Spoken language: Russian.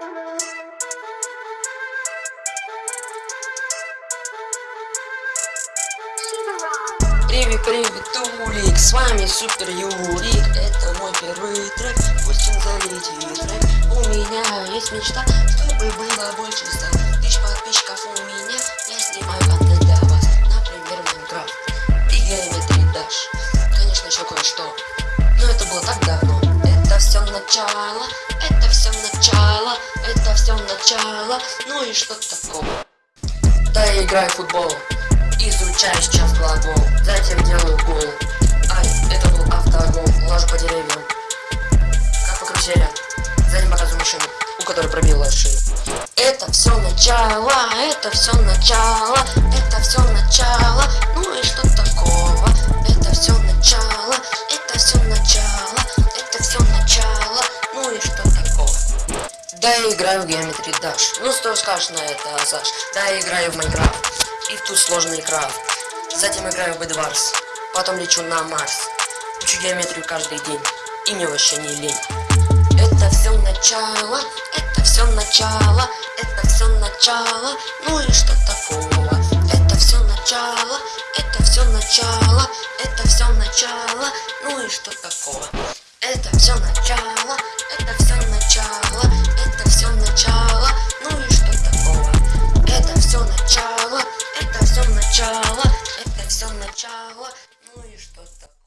Привет, привет, Тулик, с вами Супер Юрик. Это мой первый трек, пусть он залетит. Трек У меня есть мечта, чтобы было больше ста начало, это все начало Это все начало, ну и что такого Да, я играю в футбол Изучаю сейчас глагол, затем делаю гол. Ай, это был автогол, ложу по деревьям. Как по карусели. Затем показываю машину, у которой пробила шею. Это все начало, это все начало, это все начало. Да, я играю в Geometry Dash. Ну что скажешь на это, Саш? Да, я играю в Майнкрафт и в тут сложный крафт. Затем играю в Эдварс, потом лечу на Марс. Учу геометрию каждый день, и мне вообще не лень. Это все начало, это все начало, это все начало, ну и что такого? Это все начало, это все начало, это все начало, ну и что такого? Это все начало, сначала, ну и что-то.